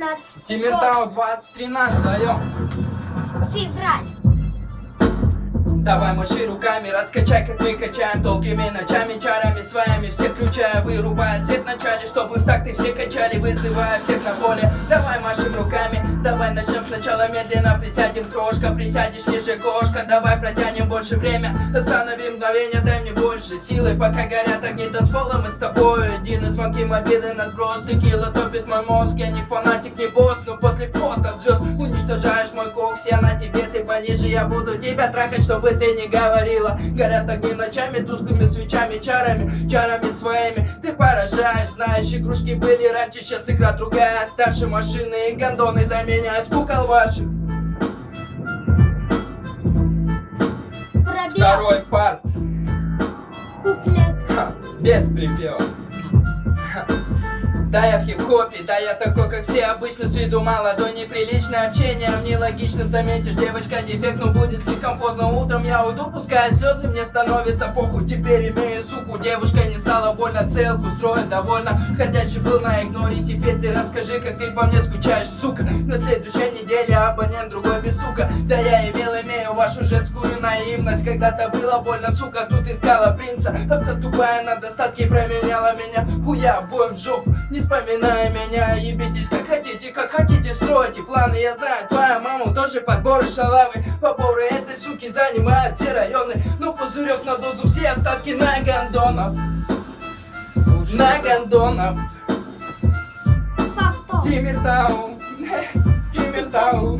15 Тимиртау 2013, алло. февраль. Давай маши руками, раскачай, как мы качаем Долгими ночами, чарами своими Всех включая, вырубая свет в начале Чтобы в такты все качали, вызывая всех на поле Давай машем руками, сначала медленно Присядем, крошка, присядешь ниже кошка. Давай протянем больше время, останови мгновение Дай мне больше силы, пока горят огни танцпола Мы с тобой. Один из звонки мобилы на сброс Текила топит мой мозг, я не фанатик, не босс Но пониже, я буду тебя трахать, чтобы ты не говорила Горят огни ночами, тусклыми свечами, чарами, чарами своими Ты поражаешь, знаешь, игрушки были раньше, сейчас игра другая Старше машины и гондоны заменяют кукол ваших Пробел. Второй парт. Куплет. Ха, без припева. Да я в хип-хопе, да я такой, как все. Обычно с виду молодой Неприличное общение, нелогичным заметишь Девочка дефект, но будет слишком поздно Утром. Я уйду, пускай слезы, мне становится похуй. Теперь имею суку, девушка не стала больно. Целку строит довольно, ходячий был на игноре. Теперь ты расскажи, как ты по мне скучаешь, сука. На следующей неделе абонент другой без стука. Да я имею вашу женскую наивность. Когда-то было больно, сука, тут искала принца. Овца тупая на достатке променяла меня. Хуя обоим в жопу, не вспоминая меня. Ебитесь как хотите, как хотите, стройте планы. Я знаю, твоя мама тоже подборы шалавы. Поборы этой суки занимают все районы. Ну пузырек на дозу, все остатки на гондонов На гондонов. Тимиртау Тимиртау